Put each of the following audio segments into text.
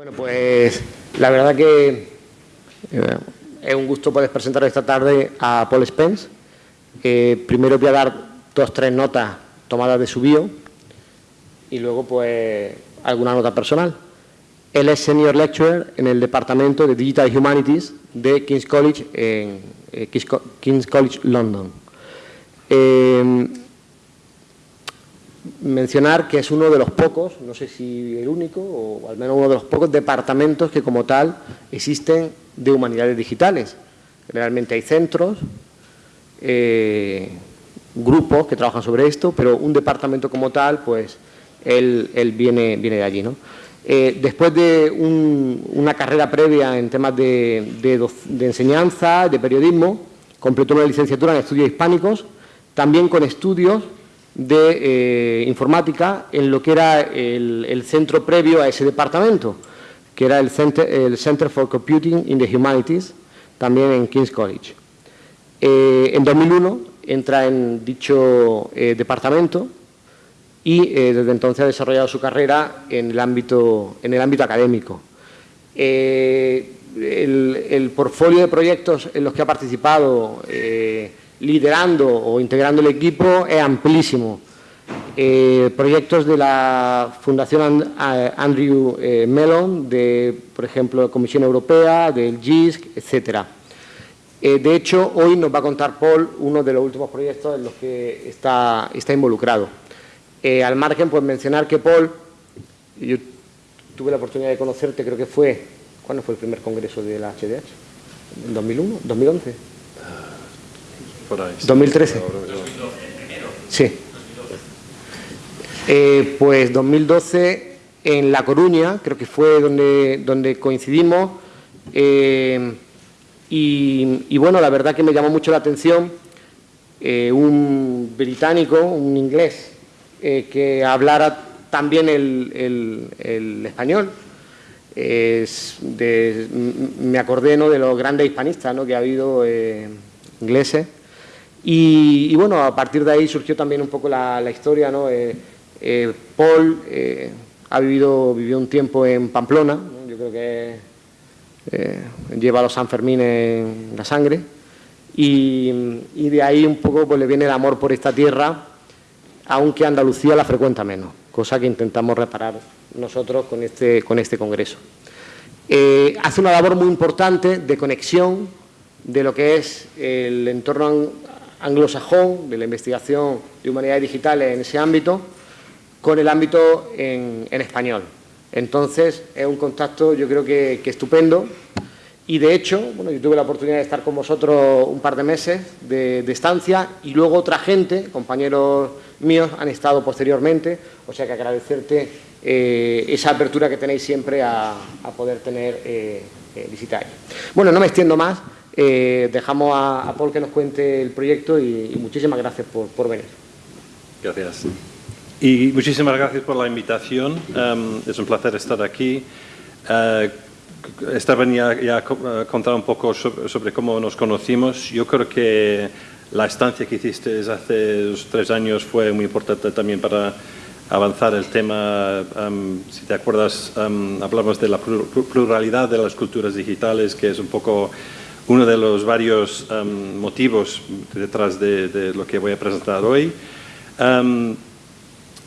Bueno, pues la verdad que eh, es un gusto poder presentar esta tarde a Paul Spence. Eh, primero voy a dar dos tres notas tomadas de su bio y luego pues alguna nota personal. Él es Senior Lecturer en el Departamento de Digital Humanities de King's College en eh, King's, College London mencionar que es uno de los pocos, no sé si el único, o al menos uno de los pocos departamentos que como tal existen de humanidades digitales. Realmente hay centros, eh, grupos que trabajan sobre esto, pero un departamento como tal, pues él, viene, viene de allí. ¿no? Eh, después de una carrera previa en temas de, de enseñanza, de periodismo, completó una licenciatura en estudios hispánicos, también con estudios de eh, informática en lo que era el, centro previo a ese departamento, que era el Center, for Computing in the Humanities, también en King's College. Eh, en 2001 entra en dicho eh, departamento y desde entonces ha desarrollado su carrera en el ámbito, en el ámbito académico. El, el, portfolio de proyectos en los que ha participado liderando o integrando el equipo es amplísimo. Eh, proyectos de la Fundación Andrew eh, Mellon, de, por ejemplo, la Comisión Europea, del GISC, etcétera. Eh, de hecho, hoy nos va a contar Paul uno de los últimos proyectos en los que está, está involucrado. al margen, pues mencionar que Paul, yo tuve la oportunidad de conocerte, creo que fue, ¿cuándo fue el primer congreso de la HDH? ¿En 2001? ¿2011? 2013. Sí. Eh, pues 2012 en La Coruña, creo que fue donde, donde coincidimos. Eh, y, bueno, la verdad que me llamó mucho la atención eh, un británico, un inglés, que hablara también el, el, español. me acordé ¿no? de los grandes hispanistas ¿no? que ha habido ingleses y, bueno, a partir de ahí surgió también un poco la, historia, ¿no? Eh, eh, Paul eh, ha vivido, vivió un tiempo en Pamplona, yo creo que lleva los Sanfermines en la sangre, y, de ahí un poco pues, le viene el amor por esta tierra, aunque Andalucía la frecuenta menos, cosa que intentamos reparar nosotros con este, con este congreso. hace una labor muy importante de conexión de lo que es el entorno anglosajón de la investigación de humanidades digitales en ese ámbito con el ámbito en, español. Entonces, es un contacto yo creo que, estupendo. Y de hecho, bueno, yo tuve la oportunidad de estar con vosotros un par de meses de, estancia y luego otra gente, compañeros míos, han estado posteriormente, o sea que agradecerte eh, esa apertura que tenéis siempre a, poder tener eh, eh, visita Bueno, no me extiendo más, eh, dejamos a, Paul que nos cuente el proyecto y, muchísimas gracias por, venir. Gracias. Y muchísimas gracias por la invitación. Em, es un placer estar aquí. Uh, esta venía ya a contar un poco sobre, cómo nos conocimos. Yo creo que la estancia que hiciste hace tres años fue muy importante también para avanzar el tema. Em, si te acuerdas, um, hablamos de la pluralidad de las culturas digitales, que es un poco uno de los varios um, motivos detrás de, lo que voy a presentar hoy. Um,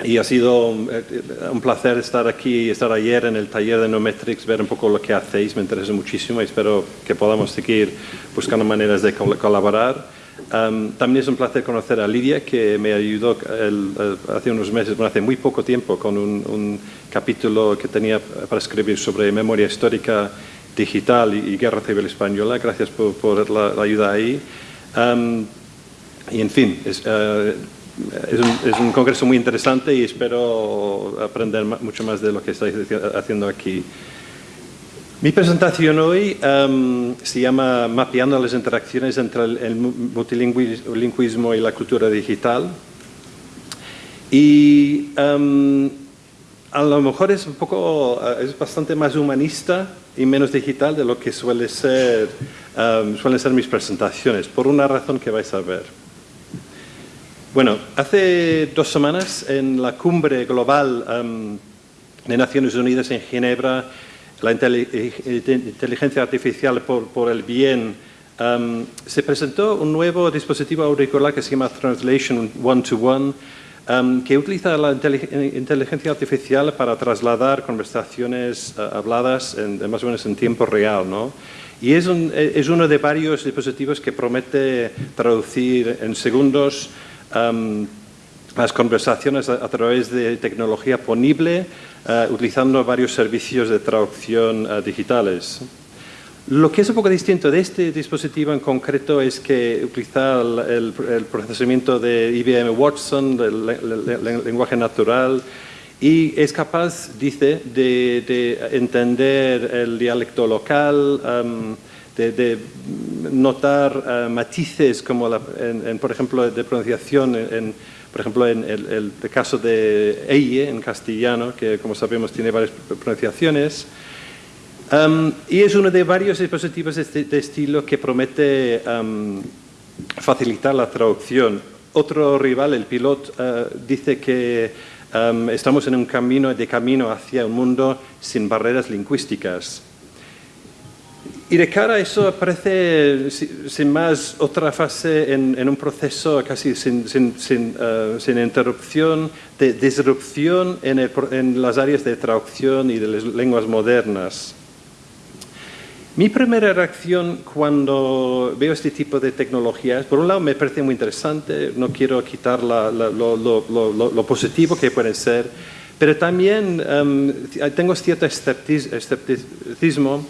y ha sido eh, un, placer estar aquí estar ayer en el taller de Nometrics, ver un poco lo que hacéis, me interesa muchísimo y espero que podamos seguir buscando maneras de colaborar. Um, también es un placer conocer a Lidia, que me ayudó hace unos meses, bueno, hace muy poco tiempo, con un, un capítulo que tenía para escribir sobre memoria histórica digital y, Guerra Civil Española. Gracias por, la, ayuda ahí. y en fin, es, eh, es, un, congreso muy interesante y espero aprender mucho más de lo que estáis haciendo aquí. Mi presentación hoy se llama Mapeando las interacciones entre el, multilingüismo y la cultura digital. Y a lo mejor es un poco, eh, es bastante más humanista y menos digital de lo que suele ser, um, suelen ser mis presentaciones, por una razón que vais a ver. Bueno, hace dos semanas en la cumbre global um, de Naciones Unidas en Ginebra la inteligencia artificial por, el bien, um, se presentó un nuevo dispositivo auricular que se llama Translation One-to-One, um, que utiliza la inteligencia artificial para trasladar conversaciones uh, habladas en, más o menos en tiempo real. ¿no? Y es, es, uno de varios dispositivos que promete traducir en segundos um, las conversaciones a, través de tecnología ponible, uh, utilizando varios servicios de traducción digitales. Lo que es un poco distinto de este dispositivo en concreto es que utiliza el, procesamiento de IBM Watson, del lenguaje natural, y es capaz, dice, de, entender el dialecto local, um, de, notar uh, matices como, por ejemplo, de pronunciación, en, por ejemplo, en el, caso de EIE en castellano, que como sabemos tiene varias pronunciaciones, Um, y es uno de varios dispositivos de, este, estilo que promete um, facilitar la traducción. Otro rival, el Pilot, uh, dice que um, estamos en un camino de camino hacia un mundo sin barreras lingüísticas. Y de cara a eso aparece, sin más, otra fase en, un proceso casi sin, sin, sin, uh, interrupción, de disrupción en, en, las áreas de traducción y de las lenguas modernas. Mi primera reacción cuando veo este tipo de tecnologías, por un lado me parece muy interesante, no quiero quitar lo, positivo que pueden ser, pero también em, tengo cierto escepticismo,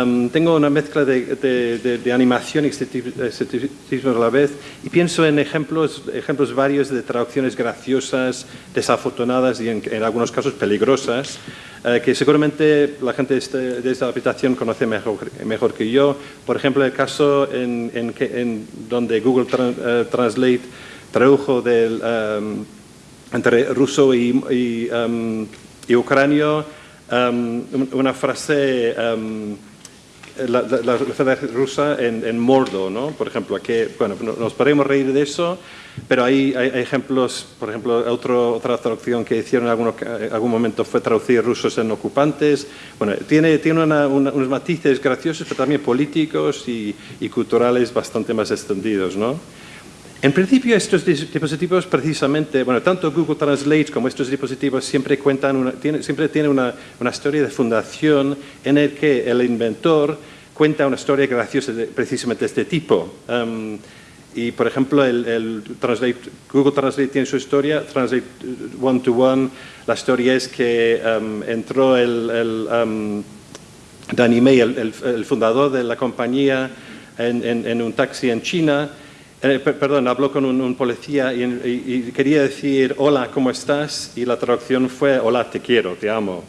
em, tengo una mezcla de, animación y escepticismo a la vez y pienso en ejemplos, ejemplos varios de traducciones graciosas, desafortunadas y en algunos casos peligrosas, eh, que seguramente la gente de, este, esta habitación conoce mejor, que yo. Por ejemplo, el caso en, en, donde Google eh, Translate tradujo del, em, entre ruso y, y, um, y ucranio una frase la, la, rusa en, en, mordo, ¿no? Por ejemplo, bueno, nos podemos reír de eso, pero hay, hay, ejemplos, por ejemplo, otro, otra traducción que hicieron en algún, momento fue traducir rusos en ocupantes. Bueno, tiene, tiene unos matices graciosos, pero también políticos y, y culturales bastante más extendidos, ¿no? En principio, estos dispositivos precisamente, bueno, tanto Google Translate como estos dispositivos siempre cuentan, una, tiene, siempre tienen una, una, historia de fundación en el que el inventor cuenta una historia graciosa de, precisamente de este tipo. Um, y, por ejemplo, el, Translate, Google Translate tiene su historia, Translate One-to-One, la historia es que um, entró el, el um, Danny May, el, el, fundador de la compañía, en, en, en un taxi en China, eh, perdón, habló con un, policía y, quería decir hola, ¿cómo estás? Y la traducción fue hola, te quiero, te amo.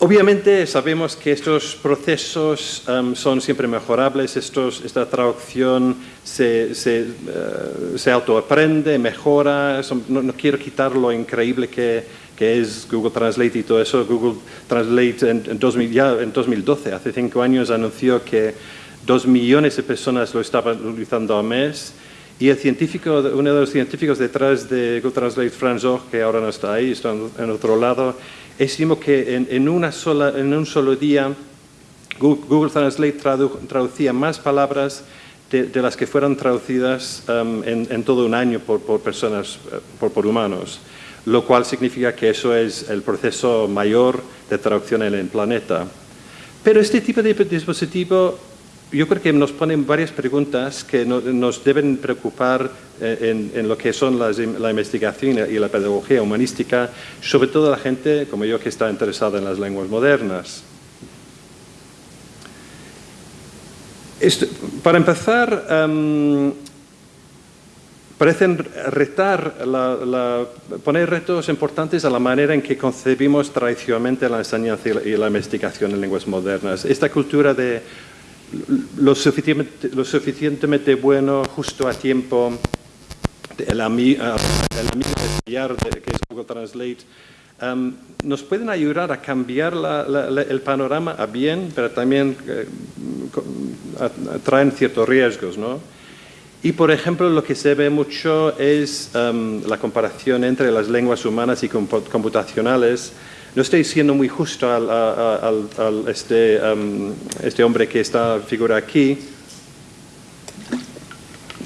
obviamente sabemos que estos procesos son siempre mejorables, estos, esta traducción se, se, uh, se autoaprende, mejora, no, quiero quitar lo increíble que, que, es Google Translate y todo eso. Google Translate en, ya en 2012, hace cinco años, anunció que Dos millones de personas lo estaban utilizando al mes y el científico, uno de los científicos detrás de Google Translate, Franz que ahora no está ahí, está en otro lado, estimó que en un solo día Google, Translate traducía más palabras de, las que fueron traducidas um, en, todo un año por, personas, eh, por, por, humanos, lo cual significa que eso es el proceso mayor de traducción en el planeta. Pero este tipo de dispositivo yo creo que nos ponen varias preguntas que nos deben preocupar eh, en, lo que son la investigación y la pedagogía humanística, sobre todo la gente como yo que está interesada en las lenguas modernas. para empezar, em, parecen retar, poner retos importantes a la manera en que concebimos tradicionalmente la enseñanza y la investigación en lenguas modernas. Esta cultura de lo suficientemente, bueno, justo a tiempo, el, amigo de que es Google Translate, nos pueden ayudar a cambiar el panorama a bien, pero también eh, traen ciertos riesgos. ¿no? Y, por ejemplo, lo que se ve mucho es la comparación entre las lenguas humanas y computacionales, no estoy siendo muy justo al, este, um, este hombre que está figura aquí,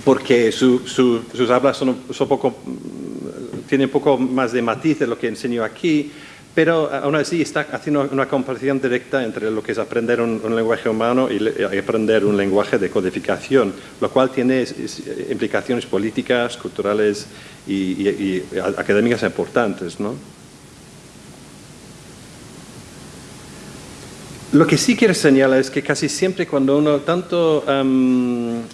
porque su, sus hablas son, poco, tienen poco más de matiz de lo que enseño aquí, pero aún así está haciendo una comparación directa entre lo que es aprender un, lenguaje humano y, aprender un lenguaje de codificación, lo cual tiene implicaciones políticas, culturales y, académicas importantes. ¿no? Lo que sí quiero señalar es que casi siempre cuando uno, tanto en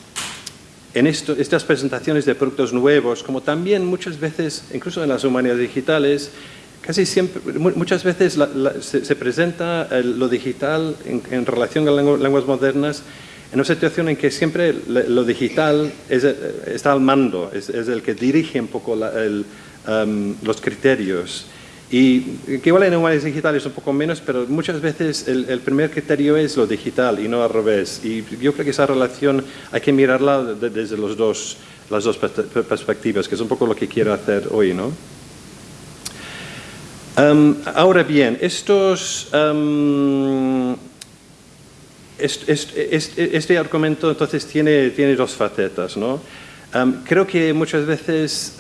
estas presentaciones de productos nuevos, como también muchas veces, incluso en las humanidades digitales, casi siempre, muchas veces se, presenta lo digital en, relación con lenguas modernas en una situación en que siempre lo digital está al mando, es, el que dirige un poco los criterios. Y que igual en humanidades digitales un poco menos, pero muchas veces el, primer criterio es lo digital y no al revés. Y yo creo que esa relación hay que mirarla desde los dos, las dos perspectivas, que es un poco lo que quiero hacer hoy, ¿no? ahora bien, estos, este, argumento entonces tiene, tiene dos facetas. ¿no? creo que muchas veces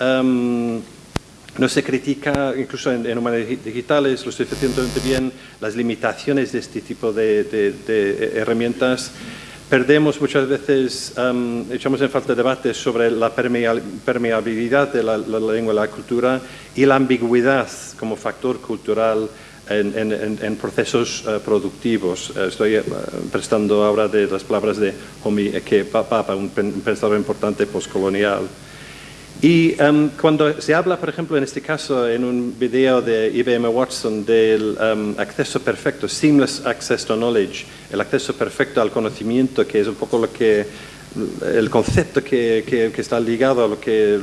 no se critica, incluso en, en humanidades digitales, lo estoy suficientemente bien, las limitaciones de este tipo de, herramientas. Perdemos muchas veces, echamos en falta debates sobre la permeabilidad de la, lengua y la cultura y la ambigüedad como factor cultural en, procesos eh, productivos. Estoy eh, prestando ahora de las palabras de Homi Eke Papa, un pensador importante postcolonial. Y um, cuando se habla, por ejemplo, en este caso, en un video de IBM Watson del um, acceso perfecto, seamless access to knowledge, el acceso perfecto al conocimiento, que es un poco lo que el concepto que, que, está ligado a lo que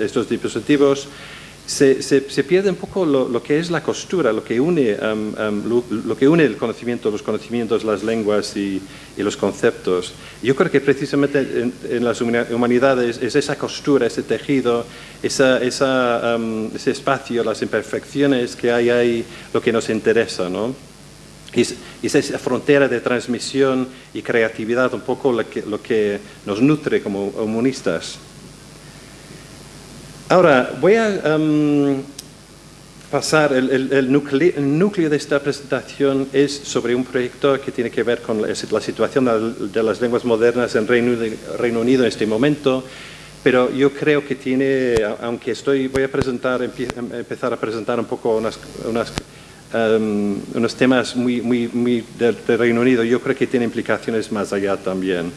estos dispositivos se, se, pierde un poco lo, que es la costura, lo que une, lo, que une el conocimiento, los conocimientos, las lenguas y, los conceptos. Yo creo que precisamente en, las humanidades es esa costura, ese tejido, esa, esa, ese espacio, las imperfecciones que hay ahí, lo que nos interesa, ¿no? Y es esa frontera de transmisión y creatividad un poco lo que, lo que nos nutre como humanistas. Ahora, voy a em, pasar, el, núcleo, de esta presentación es sobre un proyecto que tiene que ver con la, situación de, las lenguas modernas en Reino, Unido en este momento, pero yo creo que tiene, aunque estoy, voy a presentar, em, empezar a presentar un poco em, unos temas muy, del Reino Unido, yo creo que tiene implicaciones más allá también.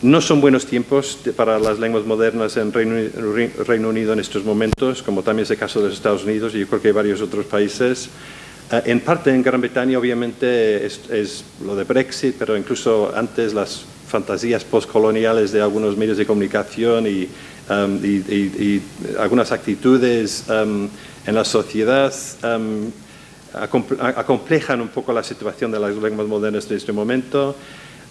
No son buenos tiempos para las lenguas modernas en Reino, Unido en estos momentos, como también es el caso de los Estados Unidos y yo creo que hay varios otros países. Eh, en parte en Gran Bretaña obviamente es, lo de Brexit, pero incluso antes las fantasías postcoloniales de algunos medios de comunicación y, um, algunas actitudes um, en la sociedad um, acomplejan un poco la situación de las lenguas modernas en este momento.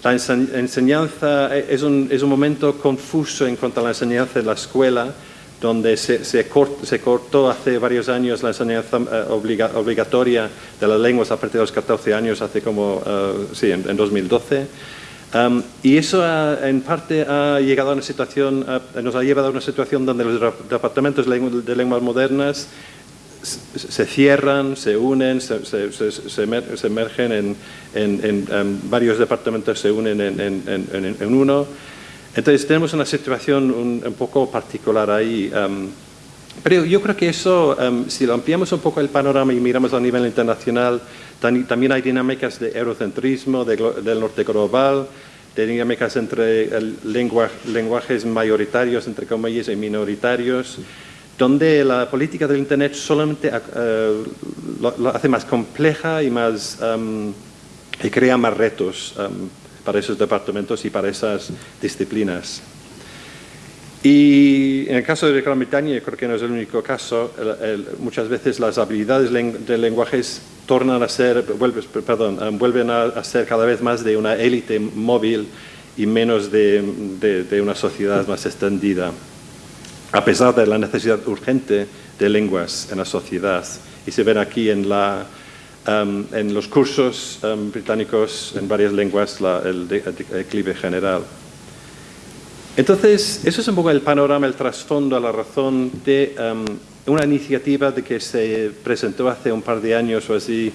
La enseñanza eh, es un, es un, momento confuso en cuanto a la enseñanza en la escuela, donde se, se, cortó hace varios años la enseñanza eh, obligatoria de las lenguas a partir de los 14 años, hace como, uh, sí, en, 2012. Um, y eso en parte ha llegado a una situación, nos ha llevado a una situación donde los departamentos de lenguas modernas se cierran, se unen, se, emergen en, varios departamentos, se unen en, uno. Entonces tenemos una situación un, poco particular ahí. Um, pero yo creo que eso, um, si lo ampliamos un poco el panorama y miramos a nivel internacional, también hay dinámicas de eurocentrismo, del norte global, de dinámicas entre lenguajes mayoritarios, entre comillas, y minoritarios donde la política del Internet solamente eh, lo, hace más compleja y, más, um, y crea más retos um, para esos departamentos y para esas disciplinas. Y en el caso de Gran Bretaña, creo que no es el único caso, muchas veces las habilidades de lenguajes tornan a ser, um, vuelven a, ser cada vez más de una élite móvil y menos de una sociedad más extendida a pesar de la necesidad urgente de lenguas en la sociedad. Y se ven aquí en, en los cursos um, británicos en varias lenguas el, declive general. Entonces, eso es un poco el panorama, el trasfondo, la razón de um, una iniciativa de que se presentó hace un par de años o así,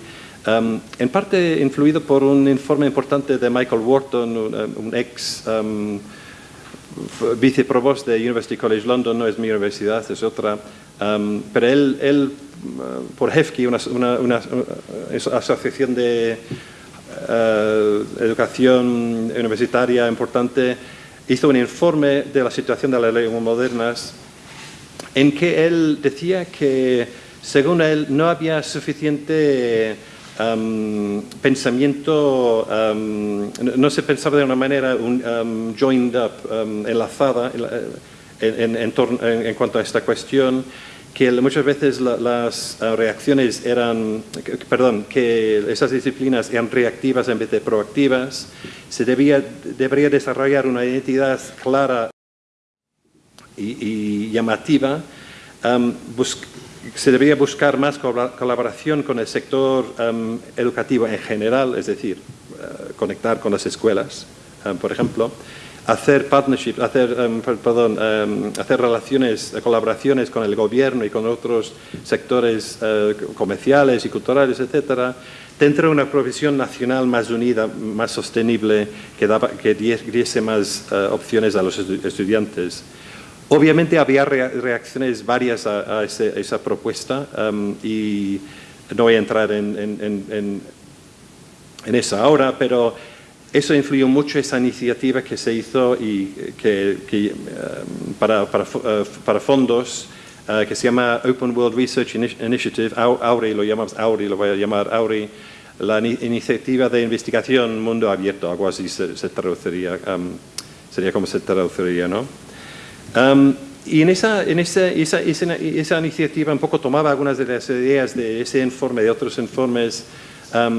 en parte influido por un informe importante de Michael Wharton, un, ex viceprovost de University College London, no es mi universidad, es otra, um, pero él, él uh, por HEFKI, una, una, asociación de uh, educación universitaria importante, hizo un informe de la situación de las lenguas modernas en que él decía que, según él, no había suficiente pensamiento, no se pensaba de una manera un, joined up, enlazada en, en, cuanto a esta cuestión, que muchas veces las ah, reacciones eran, perdón, que esas disciplinas eran reactivas en vez de proactivas, se debía, debería desarrollar una identidad clara y, llamativa, se debería buscar más colaboración con el sector em, educativo en general, es decir, eh, conectar con las escuelas, em, por ejemplo, hacer partnerships, hacer, em, hacer relaciones, colaboraciones con el gobierno y con otros sectores eh, comerciales y culturales, etcétera, dentro de una profesión nacional más unida, más sostenible, que, daba, diese más eh, opciones a los estudiantes. Obviamente había reacciones varias a, esa propuesta um, y no voy a entrar en, en, esa ahora, pero eso influyó mucho esa iniciativa que se hizo y que, um, uh, para, fondos uh, que se llama Open World Research Initiative, AURI, lo llamamos AURI, lo voy a llamar AURI, la iniciativa de investigación mundo abierto, algo así se, traduciría, um, sería como se traduciría, ¿no? Y en, esa, en esa, esa, esa, iniciativa un poco tomaba algunas de las ideas de ese informe, de otros informes,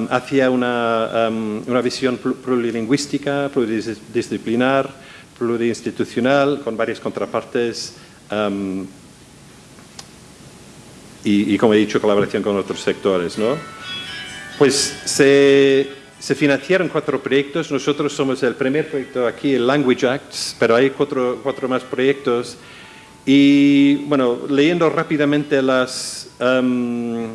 hacia una, una, visión plurilingüística, pluridisciplinar, plurinstitucional, con varias contrapartes y, y, como he dicho, colaboración con otros sectores. ¿no? Pues se se financiaron cuatro proyectos, nosotros somos el primer proyecto aquí, el Language Acts, pero hay cuatro, cuatro más proyectos. Y bueno, leyendo rápidamente las, em,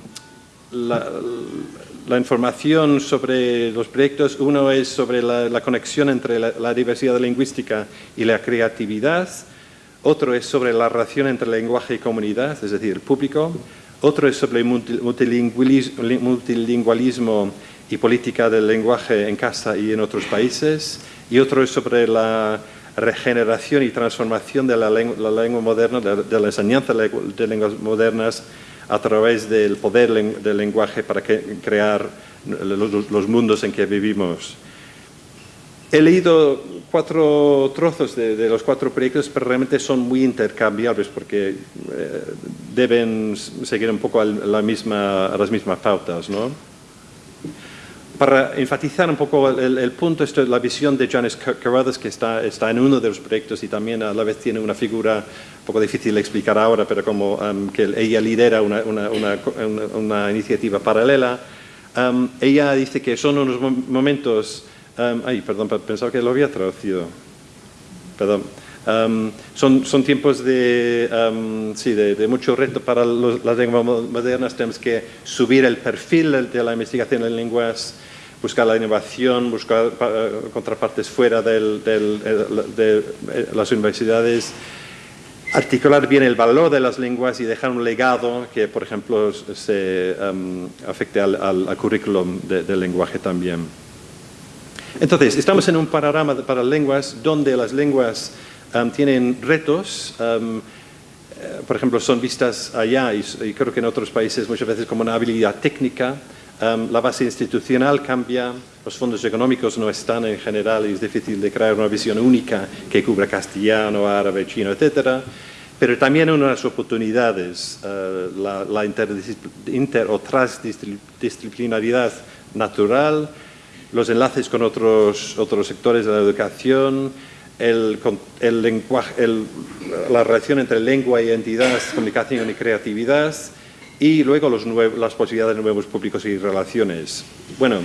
la, información sobre los proyectos, uno es sobre la, conexión entre la, diversidad lingüística y la creatividad, otro es sobre la relación entre lenguaje y comunidad, es decir, el público, otro es sobre el multilingualismo y política del lenguaje en casa y en otros países, y otro es sobre la regeneración y transformación de la lengua, moderna, de, la enseñanza de lenguas modernas a través del poder del lenguaje para crear los, mundos en que vivimos. He leído cuatro trozos de, los cuatro proyectos, pero realmente son muy intercambiables porque eh, deben seguir un poco la misma, las mismas pautas. ¿no? Para enfatizar un poco el, punto, la visión de Janice Carruthers, que está, está, en uno de los proyectos y también a la vez tiene una figura un poco difícil de explicar ahora, pero como um, que ella lidera una, una, una, iniciativa paralela. Um, ella dice que son unos momentos... Um, ay, perdón, pensaba que lo había traducido. Perdón. Son, son, tiempos de, sí, de, mucho reto para las lenguas modernas. Tenemos que subir el perfil de la investigación en lenguas buscar la innovación, buscar eh, contrapartes fuera de eh, las universidades, articular bien el valor de las lenguas y dejar un legado que, por ejemplo, se afecte al, currículum del lenguaje también. Entonces, estamos en un panorama para lenguas donde las lenguas em, tienen retos, eh, por ejemplo, son vistas allá y, creo que en otros países muchas veces como una habilidad técnica, Em, la base institucional cambia, los fondos económicos no están en general y es difícil de crear una visión única que cubra castellano, árabe, chino, etc. Pero también unas oportunidades, eh, la, inter, o transdisciplinaridad natural, los enlaces con otros, otros sectores de la educación, el, lenguaje, la relación entre lengua, identidad, comunicación y creatividad, y luego los las posibilidades de nuevos públicos y relaciones. Bueno,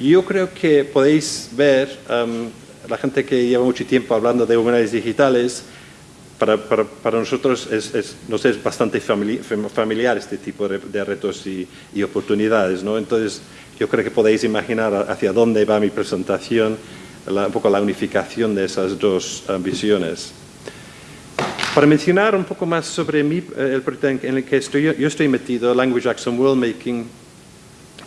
yo creo que podéis ver, um, la gente que lleva mucho tiempo hablando de humanidades digitales, para, para, nosotros es, nos es bastante familiar este tipo de, retos y, y, oportunidades. ¿no? Entonces, yo creo que podéis imaginar hacia dónde va mi presentación, un poco la unificación de esas dos uh, visiones. Para mencionar un poco más sobre mí, eh, el proyecto en el que estoy, yo estoy metido, Language Action World Making,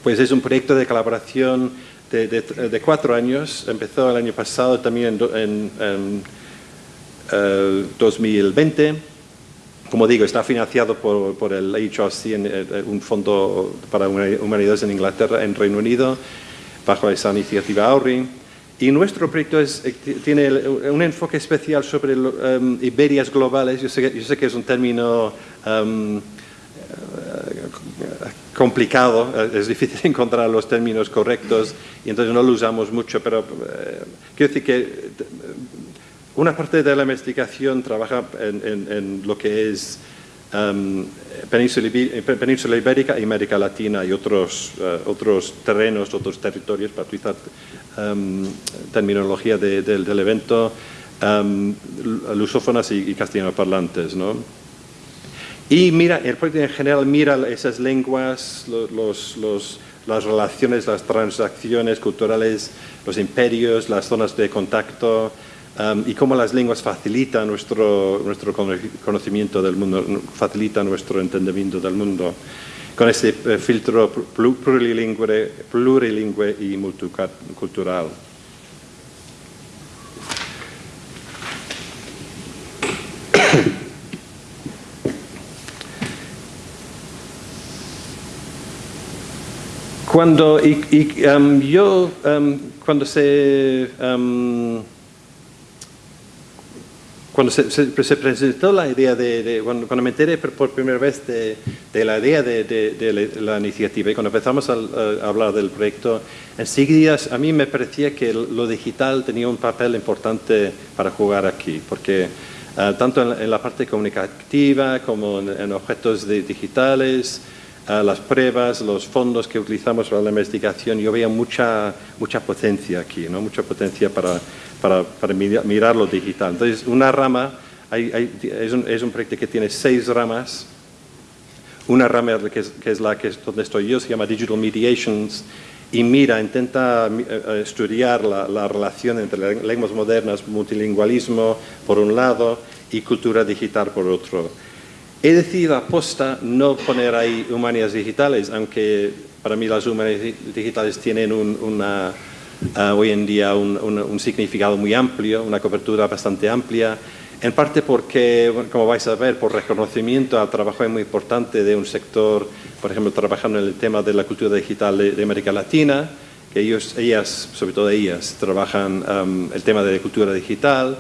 pues es un proyecto de colaboración de, de, cuatro años. Empezó el año pasado también en, en, 2020. Eh, Como digo, está financiado por, por el HRC, eh, un fondo para humanidades en Inglaterra, en Reino Unido, bajo esa iniciativa AURI. Y nuestro proyecto es, eh, tiene un enfoque especial sobre um, Iberias globales. Yo sé, que es un término complicado, eh, es difícil encontrar los términos correctos y entonces no lo usamos mucho, pero eh, quiero decir que una parte de la investigación trabaja en, lo que es um, península, Ibérica y América Latina y otros, otros terrenos, otros territorios, para utilizar Em, terminología del evento, um, lusófonas y, castellano parlantes. ¿no? Y mira, el proyecto en general mira esas lenguas, las relaciones, las transacciones culturales, los imperios, las zonas de contacto em, y cómo las lenguas facilitan nuestro, nuestro conocimiento del mundo, facilitan nuestro entendimiento del mundo con ese eh, filtro plurilingüe, plurilingüe y multicultural. Cuando y, um, yo, um, cuando se um, cuando se, presentó la idea de, cuando, me enteré por, primera vez de, la idea de, la, iniciativa y cuando empezamos a, hablar del proyecto, enseguida a mí me parecía que lo digital tenía un papel importante para jugar aquí, porque eh, tanto en, la parte comunicativa como en, objetos digitales, eh, las pruebas, los fondos que utilizamos para la investigación, yo veía mucha, mucha potencia aquí, ¿no? mucha potencia para para, para mirar lo digital. Entonces, una rama, es, un, es, un, proyecto que tiene seis ramas. Una rama que es, que es la que es donde estoy yo, se llama Digital Mediations, y mira, intenta eh, eh, estudiar la, la, relación entre lenguas modernas, multilingualismo por un lado y cultura digital por otro. He decidido aposta no poner ahí humanidades digitales, aunque para mí las humanidades digitales tienen una, Ah, hoy en día un, significado muy amplio, una cobertura bastante amplia, en parte porque, como vais a ver, por reconocimiento al trabajo muy importante de un sector, por ejemplo, trabajando en el tema de la cultura digital de, América Latina, que ellos, ellas, sobre todo ellas, trabajan el tema de la cultura digital,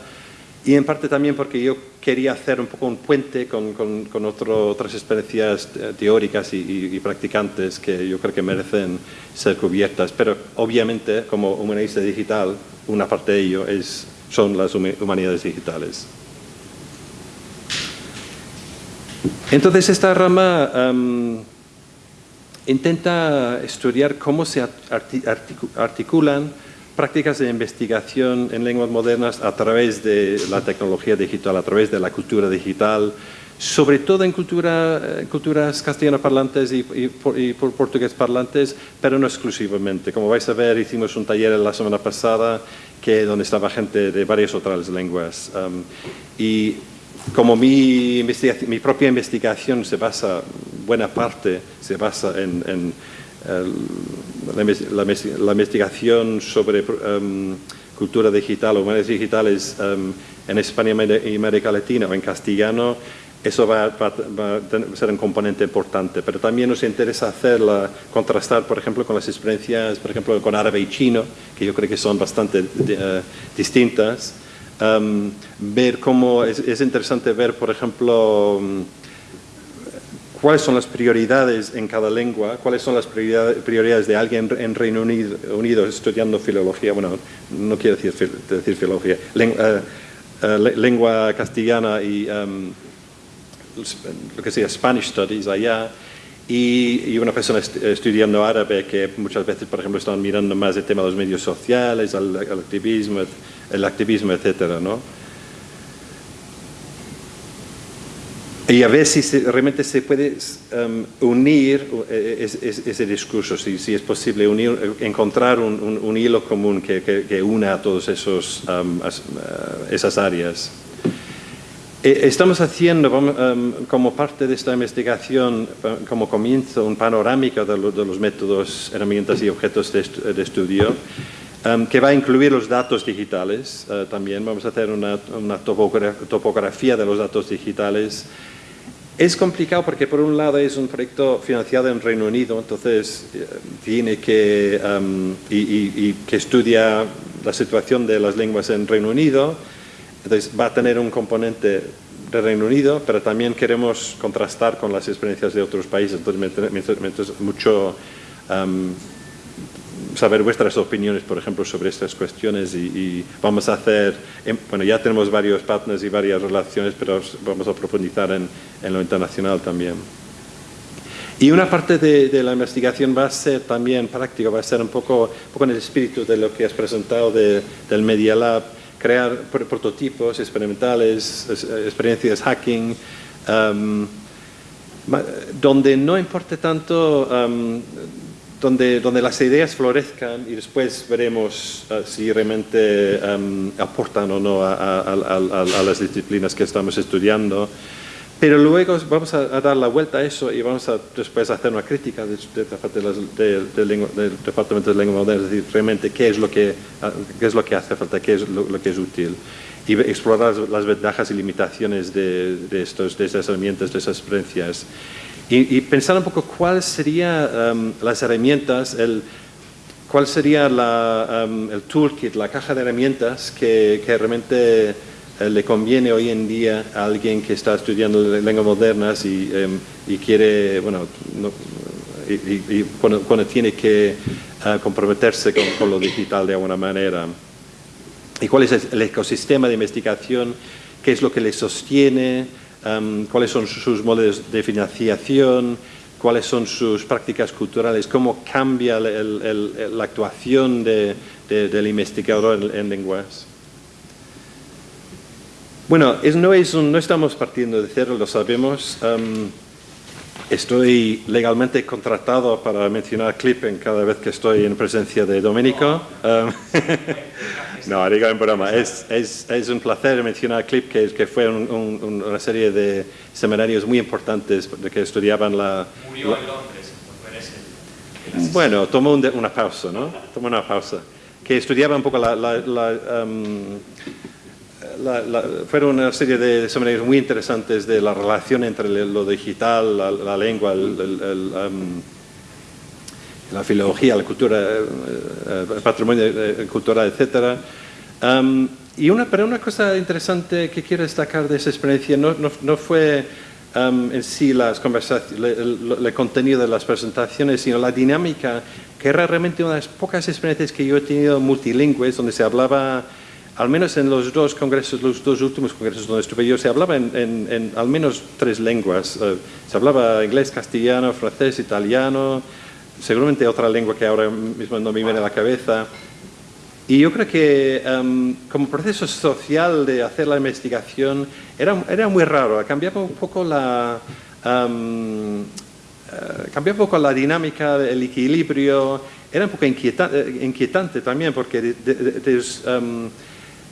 y en parte también porque yo quería hacer un poco un puente con, con, otras experiencias teóricas y, practicantes que yo creo que merecen ser cubiertas, pero obviamente como humanista digital, una parte de ello es, son las humanidades digitales. Entonces esta rama intenta estudiar cómo se articulan prácticas de investigación en lenguas modernas a través de la tecnología digital, a través de la cultura digital, sobre todo en cultura, eh, culturas castellano parlantes y, portugués parlantes, pero no exclusivamente. Como vais a ver, hicimos un taller la semana pasada que, donde estaba gente de varias otras lenguas. Um, y como mi, mi propia investigación se basa, buena parte se basa en la, investigación sobre um, cultura digital o medios digitales um, en España y América Latina o en castellano, eso va, a ser un componente importante. Pero también nos interesa hacerla, contrastar, por ejemplo, con las experiencias, por ejemplo, con árabe y chino, que yo creo que son bastante eh, distintas. Um, ver cómo, es, es, interesante ver, por ejemplo, cuáles son las prioridades en cada lengua, cuáles son las prioridades de alguien en Reino Unido, estudiando filología, bueno, no quiero decir, decir filología, eh, eh, lengua castellana y em, lo que sea Spanish Studies allá, y, una persona estudiando árabe que muchas veces, por ejemplo, están mirando más el tema de los medios sociales, el, activismo, el activismo, etcétera, ¿no? Y a ver si realmente se puede um, unir eh, ese, discurso, si, si, es posible unir, encontrar un, hilo común que, que, una a todas um, uh, esas áreas. Eh, estamos haciendo um, como parte de esta investigación, como comienzo, un panorámico de, los métodos, herramientas y objetos de, estudio, que va a incluir los datos digitales. Uh, también vamos a hacer una topografía de los datos digitales es complicado porque por un lado es un proyecto financiado en Reino Unido, entonces eh, tiene que, y, que estudia la situación de las lenguas en Reino Unido, entonces va a tener un componente de Reino Unido, pero también queremos contrastar con las experiencias de otros países, entonces mucho saber vuestras opiniones, por ejemplo, sobre estas cuestiones y, vamos a hacer, em, bueno, ya tenemos varios partners y varias relaciones, pero vamos a profundizar en, lo internacional también. Y una parte de, la investigación va a ser también práctica, va a ser un poco, poco en el espíritu de lo que has presentado del Media Lab, crear prototipos experimentales, experiencias hacking, um, donde no importe tanto um, donde, donde las ideas florezcan y después veremos uh, si realmente um, aportan o no a, a, las disciplinas que estamos estudiando. Pero luego vamos a, dar la vuelta a eso y vamos a después hacer una crítica de, de, del Departamento de Lengua Moderna, es decir, realmente qué es lo que, uh, qué es lo que hace falta, qué es lo, que es útil y explorar las, ventajas y limitaciones de, estos, de estas herramientas, de esas experiencias. Y, pensar un poco cuáles serían um, las herramientas, el, cuál sería la, um, el toolkit, la caja de herramientas que, que realmente eh, le conviene hoy en día a alguien que está estudiando lenguas modernas y, um, y quiere, bueno, y, cuando, tiene que uh, comprometerse con, con, lo digital de alguna manera. Y cuál es el ecosistema de investigación, qué es lo que le sostiene, Em, cuáles son sus modelos de financiación, cuáles son sus prácticas culturales, cómo cambia la actuación del investigador en, lenguas. Bueno, no, estamos partiendo de cero, lo sabemos. Em, estoy legalmente contratado para mencionar clip en cada vez que estoy en presencia de Domenico. Em, No, digo en broma. Es, es, es, un placer mencionar Clip, que, que fue una serie de seminarios muy importantes que estudiaban la... Murió en Londres, Bueno, tomó una pausa, ¿no? Tomó una pausa. Que estudiaba un poco la... Um, la, la fueron una serie de seminarios muy interesantes de la relación entre lo digital, la, lengua, el, um, la filología, la cultura, eh, el patrimonio eh, cultural, etc. y una, pero una cosa interesante que quiero destacar de esa experiencia no, no, fue en sí las conversaciones, el, contenido de las presentaciones, sino la dinámica, que era realmente una de las pocas experiencias que yo he tenido multilingües, donde se hablaba al menos en los dos congresos, los dos últimos congresos donde estuve yo, se hablaba en, en, al menos tres lenguas. se hablaba inglés, castellano, francés, italiano, seguramente otra lengua que ahora mismo no me viene a la cabeza. Y yo creo que em, como proceso social de hacer la investigación era, era muy raro, cambiaba un poco la, um, un poco la dinámica, el equilibrio, era un poco inquietante, inquietante también porque em,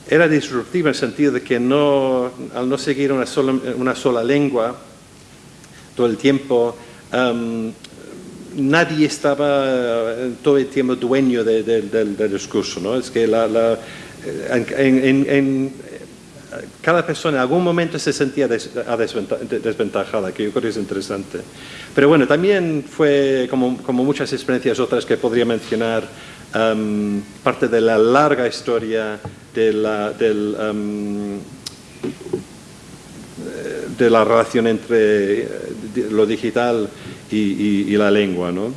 era disruptivo en el sentido de que no, al no seguir una sola, una sola lengua todo el tiempo, nadie estaba eh, todo el tiempo dueño del discurso. ¿no? Es que la, en, cada persona en algún momento se sentía desventajada, que yo creo que es interesante. Pero bueno, también fue como, como muchas experiencias otras que podría mencionar, um, parte de la larga historia de la, del, um, de la relación entre eh, lo digital y, la lengua. ¿no?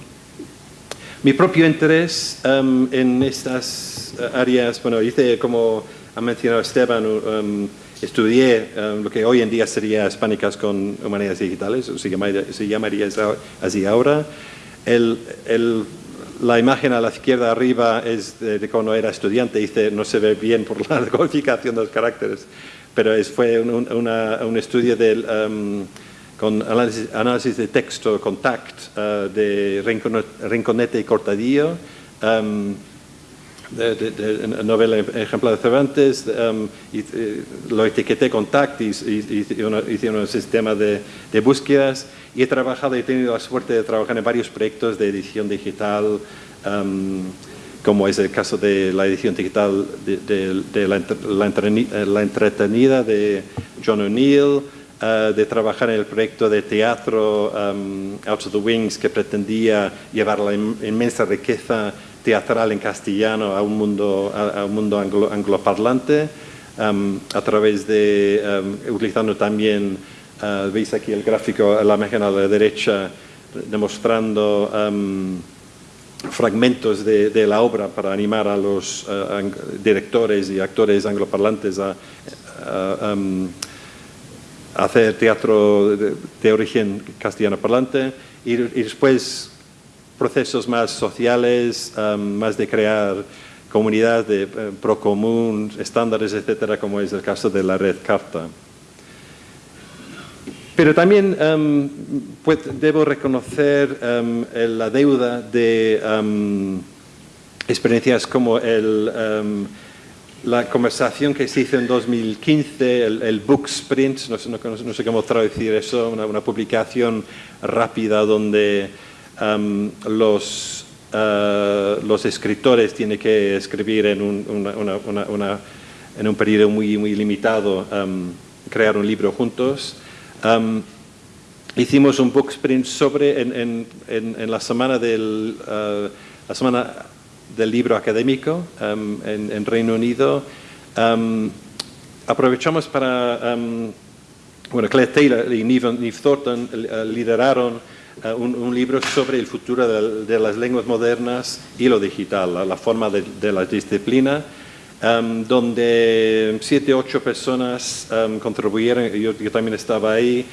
Mi propio interés em, en estas áreas, bueno, hice como ha mencionado Esteban, em, estudié em, lo que hoy en día sería hispánicas con humanidades digitales, se llamaría, se llamaría así ahora. El, el, la imagen a la izquierda arriba es de, cuando era estudiante, dice, no se ve bien por la codificación de los caracteres, pero es, fue un, un estudio del, um, con análisis, de texto, contact, uh, de Rinconete y Cortadillo, um, de, de, novela ejemplar de Cervantes, um, y, eh, lo etiqueté Contact y, y, hice un sistema de, búsquedas y he trabajado y he tenido la suerte de trabajar en varios proyectos de edición digital, um, como es el caso de la edición digital de, la, la, entretenida de John O'Neill, uh, de trabajar en el proyecto de teatro um, Out of the Wings que pretendía llevar la inmensa riqueza teatral en castellano a un mundo, a, un mundo angloparlante, um, a través de, utilizando también Uh, veis aquí el gráfico, la imagen a la derecha, demostrando um, fragmentos de, la obra para animar a los uh, directores y actores angloparlantes a, um, hacer teatro de, origen castellano parlante y, después procesos más sociales, más de crear comunidad de uh, pro común, estándares, etcétera, como es el caso de la red Carta. Pero también pues, debo reconocer la deuda de experiencias como la conversación que se hizo en 2015, el, Book Sprint, no sé, cómo traducir eso, una, publicación rápida donde los, eh, los escritores tienen que escribir en un, en un periodo muy, muy limitado, crear un libro juntos. Hicimos un book sprint sobre, en, la, semana del, uh, la semana del libro académico en, Reino Unido. aprovechamos para, bueno, Claire Taylor y Neve, Thornton uh, lideraron uh, un, libro sobre el futuro de, las lenguas modernas y lo digital, la, forma de, la disciplina. Donde siete ocho personas contribuyeron, yo, también estaba ahí,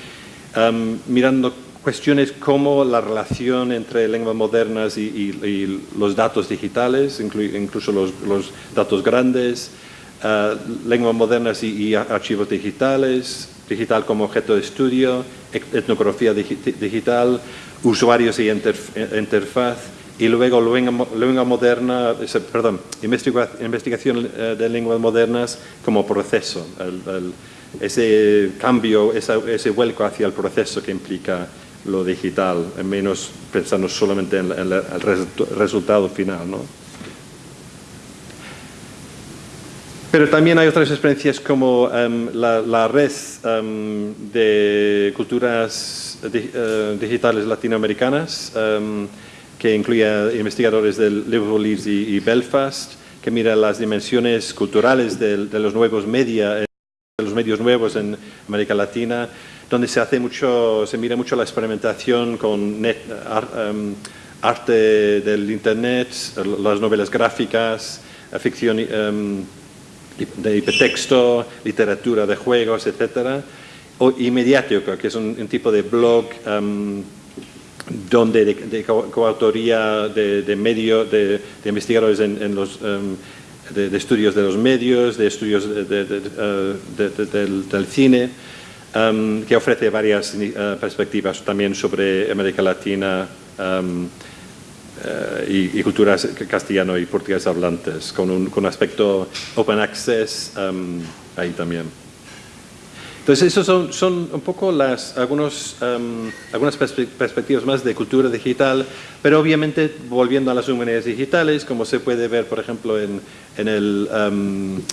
mirando cuestiones como la relación entre lenguas modernas y, los datos digitales, incluso los, datos grandes, uh, lenguas modernas y, archivos digitales, digital como objeto de estudio, etnografía digital, usuarios y interfaz, y luego lengua, moderna, perdón, investigación eh, de lenguas modernas como proceso, ese cambio, ese vuelco hacia el proceso que implica lo digital, menos pensando solamente en, el resultado final. ¿no? Pero también hay otras experiencias como em, la, red em, de culturas eh, digitales latinoamericanas, em, que incluye investigadores del Liverpool Leeds y, Belfast, que mira las dimensiones culturales de, los nuevos media, eh, de medios en América Latina, donde se hace mucho, se mira mucho la experimentación con em, arte del internet, las novelas gráficas, ficción um, de hipertexto, literatura de juegos, etc. O, y mediático, que es un, tipo de blog em, donde de, coautoría de, medio, de, investigadores en, los, em, de, estudios de los medios, de estudios uh, del, cine, um, que ofrece varias uh, perspectivas también sobre América Latina um, uh, y, y, culturas castellano y portugués hablantes, con un, con aspecto open access um, ahí también. Entonces, esos son, son un poco las, algunos, algunas perspectivas más de cultura digital, pero obviamente volviendo a las humanidades digitales, como se puede ver, por ejemplo, en, en el...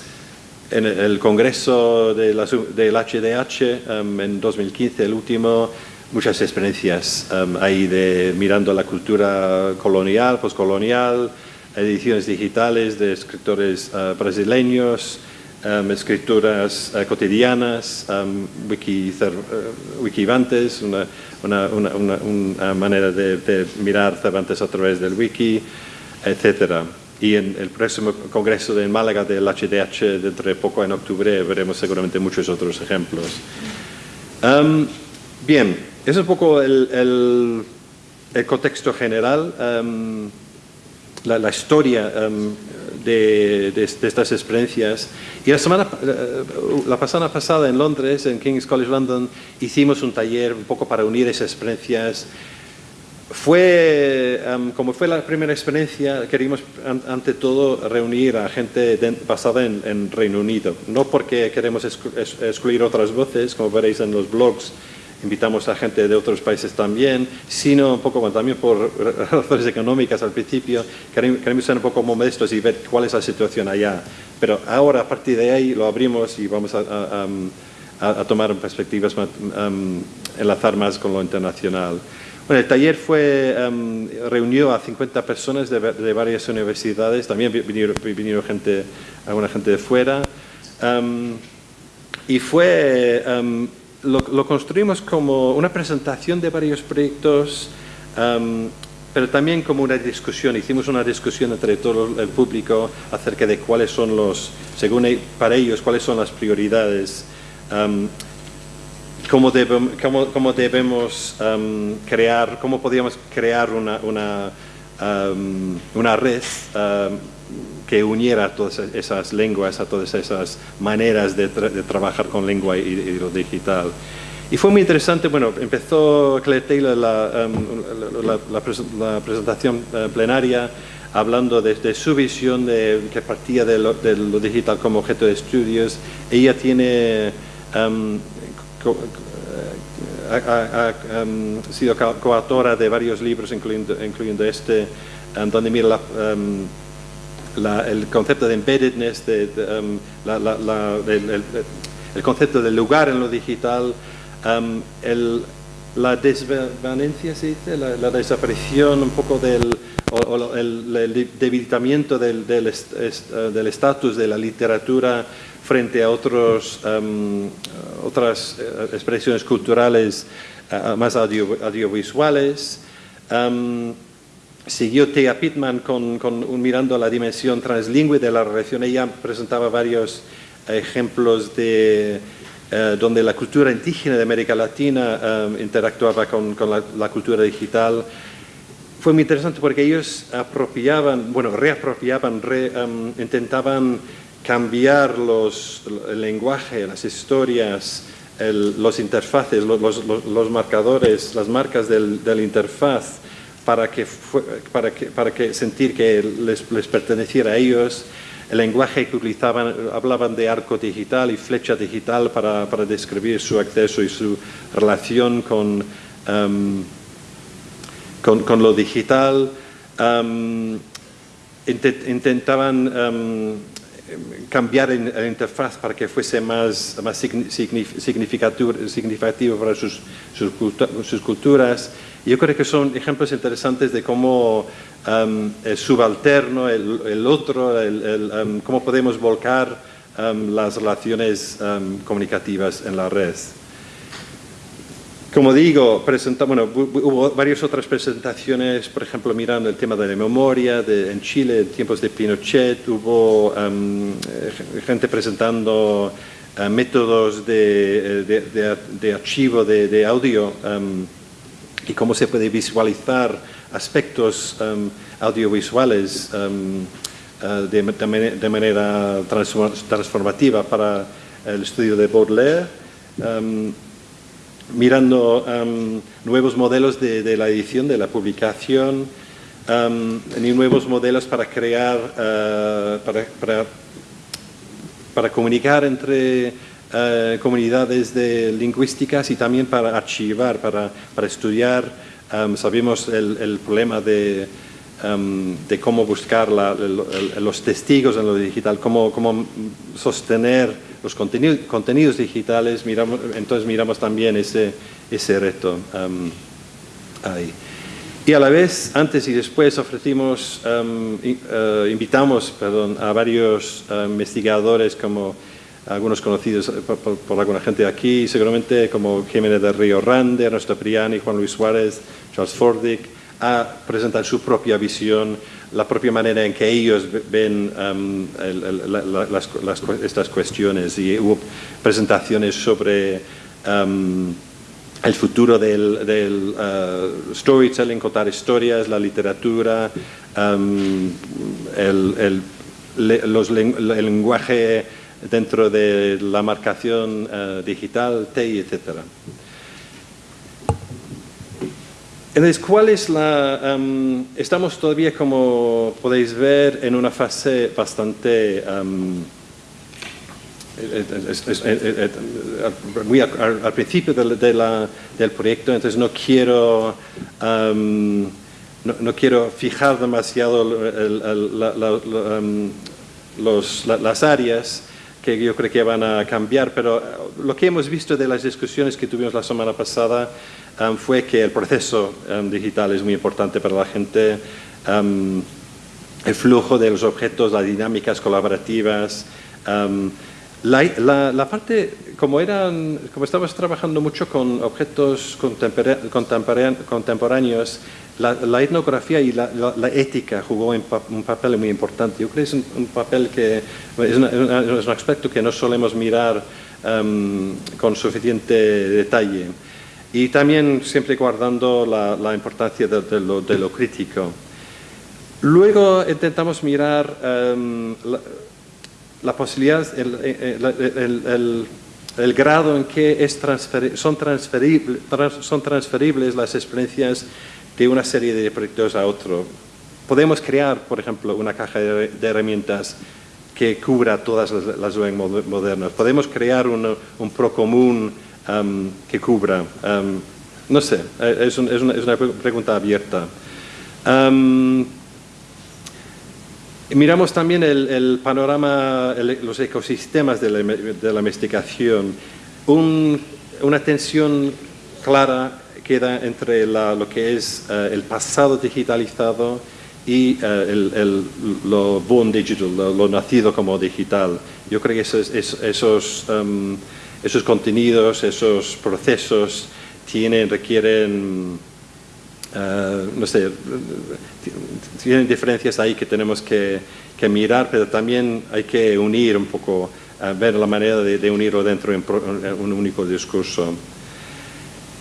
Um, en el Congreso de la, del HDH um, en 2015, el último, muchas experiencias ahí de mirando la cultura colonial, postcolonial, ediciones digitales de escritores uh, brasileños, um, escrituras uh, cotidianas, um, wiki, uh, wikivantes, una, una, una, una manera de, de, mirar Cervantes a través del wiki, etc. Y en el próximo congreso de Málaga del HDH, dentro de poco en octubre, veremos seguramente muchos otros ejemplos. Um, bien, es un poco el, el, el contexto general, um, la, la, historia um, de, de, de, estas experiencias. Y la semana, eh, la pasada pasada en Londres, en King's College London, hicimos un taller un poco para unir esas experiencias. Fue, um, como fue la primera experiencia, queríamos ante todo reunir a gente basada en, en, Reino Unido. No porque queremos excluir otras voces, como veréis en los blogs, invitamos a gente de otros países también, sino un poco bueno, también por razones económicas al principio, queremos ser un poco modestos y ver cuál es la situación allá. Pero ahora, a partir de ahí, lo abrimos y vamos a, a, a, a tomar perspectivas, um, enlazar más con lo internacional. Bueno, el taller fue, um, reunió a 50 personas de, de, varias universidades, también vinieron, vinieron gente, alguna gente de fuera, um, y fue lo, lo, construimos como una presentación de varios proyectos, um, pero también como una discusión. Hicimos una discusión entre todo el público acerca de cuáles son los, según para ellos, cuáles son las prioridades, um, cómo, cómo, cómo debemos um, crear, cómo podríamos crear una, una, una red que uniera a todas esas lenguas, a todas esas maneras de, tra de trabajar con lengua y, y, lo digital. Y fue muy interesante, bueno, empezó Claire Taylor la, um, la, la, la presentación uh, plenaria hablando de, su visión de, que partía de lo, de lo, digital como objeto de estudios. Ella tiene um, co ha, ha, um, sido coautora de varios libros, incluyendo, incluyendo este, donde mira la, la, el concepto de embeddedness, de, de, um, la, el, el, concepto del lugar en lo digital, um, el, la desvanencia, ¿se dice? La, la, desaparición un poco del, o, o el, el, debilitamiento del, del, est, uh, del, estatus de la literatura frente a otros, um, otras uh, expresiones culturales uh, más audio, audiovisuales. Um, siguió Thea Pittman con, con, mirando la dimensión translingüe de la relación. Ella presentaba varios ejemplos de eh, donde la cultura indígena de América Latina eh, interactuaba con, con la, la, cultura digital. Fue muy interesante porque ellos apropiaban, bueno, reapropiaban, re, um, intentaban cambiar los, el lenguaje, las historias, el, los interfaces, los, los, los, marcadores, las marcas del, del interfaz para que, para que, para que sentir que les, les, perteneciera a ellos. El lenguaje que utilizaban, hablaban de arco digital y flecha digital para, para describir su acceso y su relación con, um, con, con, lo digital. Um, intentaban um, cambiar la interfaz para que fuese más, más significativo, para sus, sus, sus culturas. Yo creo que son ejemplos interesantes de cómo um, el subalterno, el, el otro, el, el, um, cómo podemos volcar um, las relaciones comunicativas en la red. Como digo, presenta, bueno, hubo varias otras presentaciones, por ejemplo, mirando el tema de la memoria, de, en Chile, en tiempos de Pinochet, hubo gente presentando uh, métodos de, de, de, de archivo de, audio y cómo se puede visualizar aspectos um, audiovisuales um, uh, de, manera transformativa para el estudio de Baudelaire, um, mirando nuevos modelos de, la edición, de la publicación, y nuevos modelos para crear, uh, para comunicar entre eh, comunidades de lingüísticas y también para archivar, para, para estudiar. Um, sabemos el, el, problema de, um, de cómo buscar la, el, los testigos en lo digital, cómo, cómo sostener los contenidos, contenidos digitales, miramos, entonces miramos también ese, ese reto um, ahí. Y a la vez, antes y después, ofrecimos, um, uh, invitamos perdón, a varios uh, investigadores como algunos conocidos por, por, alguna gente aquí, seguramente como Jiménez del Río Rande, Ernesto Priani, Juan Luis Suárez, Charles Fordick, a presentar su propia visión, la propia manera en que ellos ven um, estas cuestiones. Y hubo presentaciones sobre um, el futuro del, uh, storytelling, contar historias, la literatura, los, el, lenguaje dentro de la marcación uh, digital, TI, etcétera. Entonces, ¿cuál es la...? Um, estamos todavía, como podéis ver, en una fase bastante... Es, es, es, muy al, principio de, del proyecto, entonces no quiero, um, no, quiero fijar demasiado las áreas que yo creo que van a cambiar, pero lo que hemos visto de las discusiones que tuvimos la semana pasada um, fue que el proceso um, digital es muy importante para la gente, um, el flujo de los objetos, las dinámicas colaborativas, la, la, la, parte, como, eran, como estamos trabajando mucho con objetos contemporáneos, la, la etnografía y la, ética jugó un, papel muy importante. Yo creo que es un, un papel que es, una, es, un aspecto que no solemos mirar um, con suficiente detalle y también siempre guardando la, la importancia de, de, lo, de, lo, crítico. Luego intentamos mirar um, la, posibilidad, el, el, el, el, grado en que es transferi son, transferible, trans son transferibles las experiencias de una serie de proyectos a otro. Podemos crear, por ejemplo, una caja de, de herramientas que cubra todas las, las modernas. Podemos crear un, un procomún um, que cubra? Um, no sé, eh, es, un, es, una, es, una, pregunta abierta. Um, miramos también el, panorama, el, los ecosistemas de la, de la investigación. Un, una tensión clara queda entre la, lo que es uh, el pasado digitalizado y uh, el, lo born digital, lo, lo, nacido como digital. Yo creo que esos, esos um, esos contenidos, esos procesos tienen, requieren, uh, no sé, tienen diferencias ahí que tenemos que, mirar, pero también hay que unir un poco, uh, ver la manera de, unirlo dentro de un único discurso.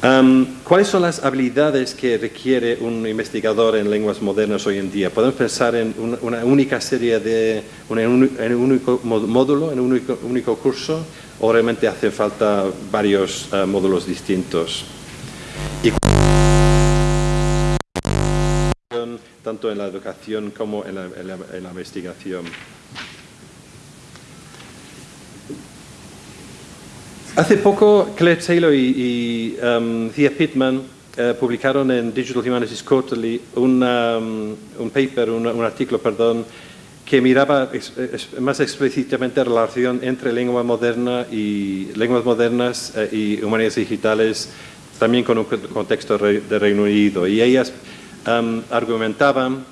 Um, ¿Cuáles son las habilidades que requiere un investigador en lenguas modernas hoy en día? Podemos pensar en una, una única serie de, una, en un único módulo, en un único, curso, o realmente hace falta varios uh, módulos distintos. Tanto en la educación como en la, en la, en la investigación. Hace poco Claire Taylor y, y um, Thea Pittman uh, publicaron en Digital Humanities Quarterly un, um, un paper, un, un artículo, perdón, que miraba ex, ex, más explícitamente la relación entre lengua moderna y lenguas modernas eh, y humanidades digitales, también con un contexto de Reino Unido. Y ellas um, argumentaban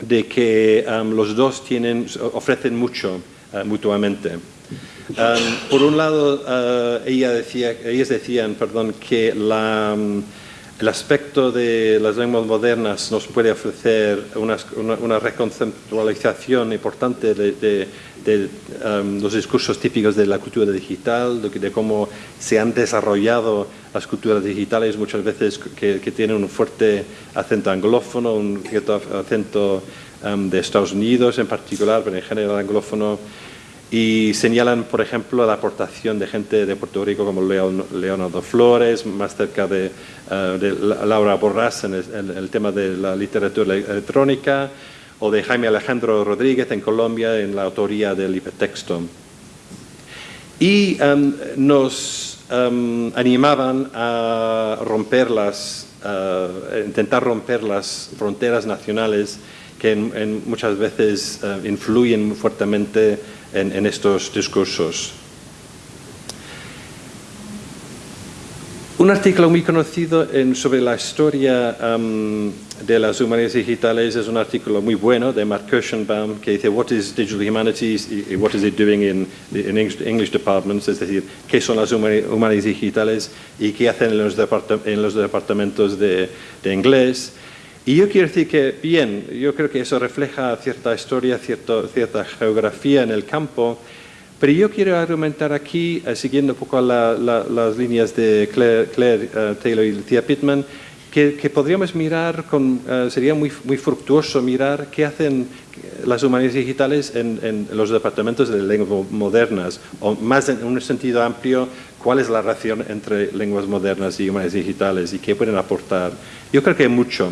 de que um, los dos tienen, ofrecen mucho uh, mutuamente. Um, por un lado, uh, ella decía, ellas decían perdón, que la, el aspecto de las lenguas modernas nos puede ofrecer una, una, una reconceptualización importante de, de, de um, los discursos típicos de la cultura digital, de, de, cómo se han desarrollado las culturas digitales, muchas veces que, que tienen un fuerte acento anglófono, un cierto acento um, de Estados Unidos en particular, pero en general anglófono, y señalan, por ejemplo, la aportación de gente de Puerto Rico como Leonardo Flores, más cerca de, uh, de Laura Borrás en el, en el, tema de la literatura electrónica, o de Jaime Alejandro Rodríguez en Colombia en la autoría del hipertexto. Y um, nos um, animaban a romper las, intentar romper las fronteras nacionales que muchas veces uh, influyen fuertemente en, en estos discursos. Un artículo muy conocido sobre la historia de las humanidades digitales es un artículo muy bueno de Mark Kirschenbaum que dice What is Digital Humanities y What is it doing in, English, departments, es decir, qué son las humanidades digitales y qué hacen en los, en los departamentos de, inglés. Y yo quiero decir que, bien, yo creo que eso refleja cierta historia, cierto, cierta geografía en el campo, pero yo quiero argumentar aquí, eh, siguiendo un poco las líneas de Claire, eh, Taylor y Lucia Pittman, que, podríamos mirar, con, eh, sería muy, muy fructuoso mirar qué hacen las humanidades digitales en, los departamentos de lenguas modernas, o más en un sentido amplio, cuál es la relación entre lenguas modernas y humanidades digitales y qué pueden aportar. Yo creo que hay mucho.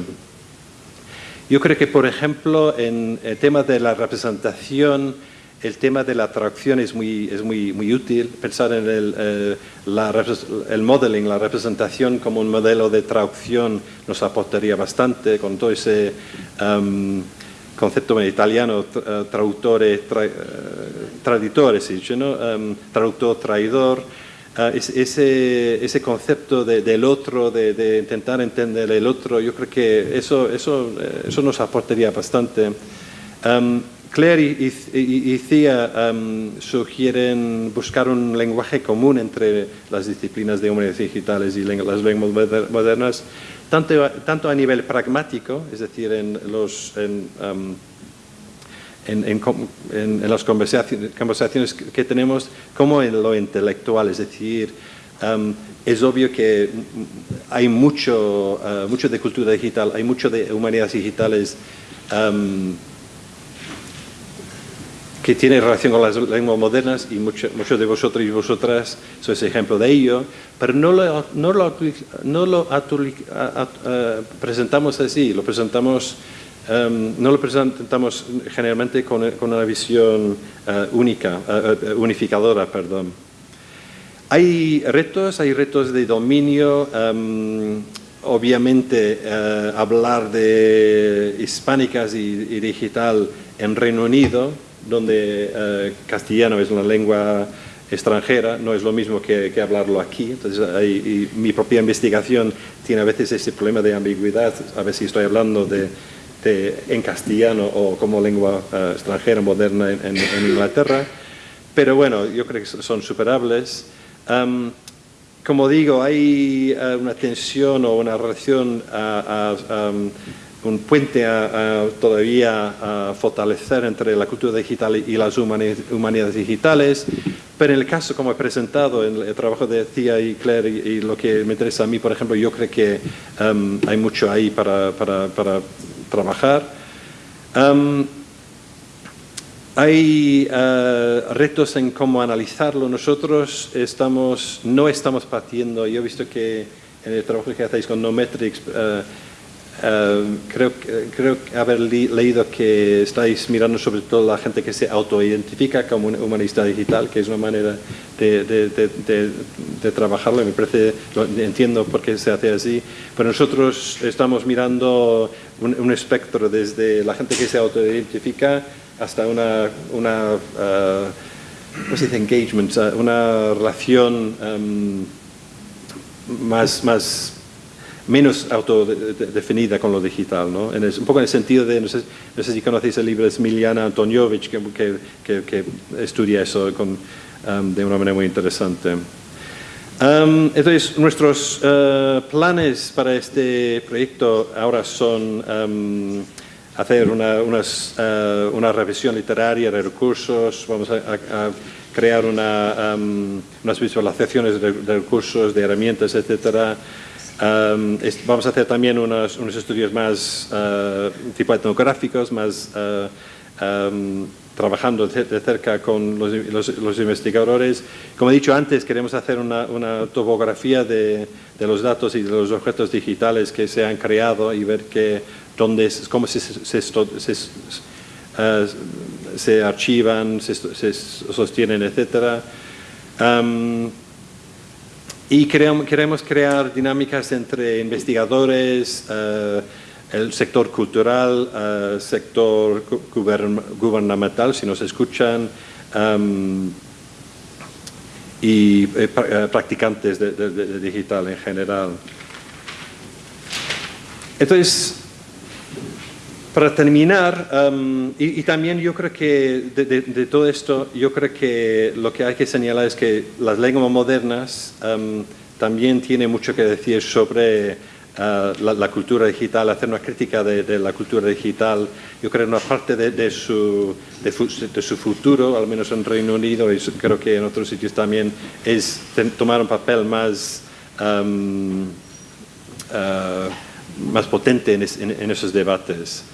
Yo creo que, por ejemplo, en el tema de la representación, el tema de la traducción es muy, es muy, muy útil, pensar en el, eh, el modeling, la representación como un modelo de traducción nos aportaría bastante con todo ese um, concepto italiano, traductore, tra, traditore, si dice, ¿no? Um, traductor, traidor, uh, ese, ese concepto de, del otro, de, de, intentar entender el otro, yo creo que eso, eso, eso nos aportaría bastante. Um, Claire y, Cia um, sugieren buscar un lenguaje común entre las disciplinas de humanidades digitales y las lenguas modernas, tanto, tanto, a nivel pragmático, es decir, en, los, en, um, en, las conversaciones, que tenemos, como en lo intelectual, es decir, um, es obvio que hay mucho, uh, mucho de cultura digital, hay mucho de humanidades digitales tiene relación con las lenguas modernas y muchos de vosotros y vosotras sois ejemplo de ello, pero no lo, no lo, no lo presentamos así, lo presentamos, em, no lo presentamos generalmente con, con una visión eh, única, eh, unificadora, perdón. Hay retos, hay retos de dominio, em, obviamente hablar de hispánicas y, y digital en Reino Unido, donde eh, castellano es una lengua extranjera, no es lo mismo que, hablarlo aquí. Entonces, mi propia investigación tiene a veces ese problema de ambigüedad, a ver si estoy hablando de, en castellano o como lengua eh, extranjera moderna en, Inglaterra. Pero bueno, yo creo que son superables. como digo, hay eh, una tensión o una relación a, un puente a, todavía a fortalecer entre la cultura digital y las humanidades digitales, pero en el caso como he presentado en el trabajo de Cia y Claire y, lo que me interesa a mí, por ejemplo, yo creo que um, hay mucho ahí para, para, para trabajar. Um, hay uh, retos en cómo analizarlo. Nosotros estamos, no estamos partiendo, yo he visto que en el trabajo que hacéis con Nometrics, uh, Em, creo, creo haber leído que estáis mirando sobre todo la gente que se autoidentifica como un humanista digital, que es una manera de, de, de, de trabajarlo, me parece, entiendo por qué se hace así, pero nosotros estamos mirando un, espectro desde la gente que se autoidentifica hasta una, una uh, se dice? engagement, una relación um, más, más menos autodefinida con lo digital, ¿no? En un poco en el sentido de, no sé, si conocéis el libro de Smiliana Antoniovich, que, que, estudia eso con, um, de una manera muy interesante. Um, entonces, nuestros uh, planes para este proyecto ahora son um, hacer una, unas, uh, una, revisión literaria de recursos, vamos a, crear una, unas visualizaciones de, de, recursos, de herramientas, etcétera, vamos a hacer también unos, unos estudios más uh, tipo etnográficos, más uh, trabajando de cerca con los, los, investigadores. Como he dicho antes, queremos hacer una, una topografía de, de, los datos y de los objetos digitales que se han creado y ver que, dónde, cómo se, se, se, uh, se archivan, se, sostienen, etc. Y queremos, crear dinámicas entre investigadores, eh, el sector cultural, eh, sector gubernamental, si nos escuchan, em, y practicantes de, digital en general. Entonces, para terminar, um, y, también yo creo que de, todo esto, yo creo que lo que hay que señalar es que las lenguas modernas um, también tienen mucho que decir sobre uh, la, cultura digital, hacer una crítica de, la cultura digital. Yo creo que una parte de, su, de, su futuro, al menos en Reino Unido y creo que en otros sitios también, es tomar un papel más... Um, uh, más potente en esos debates.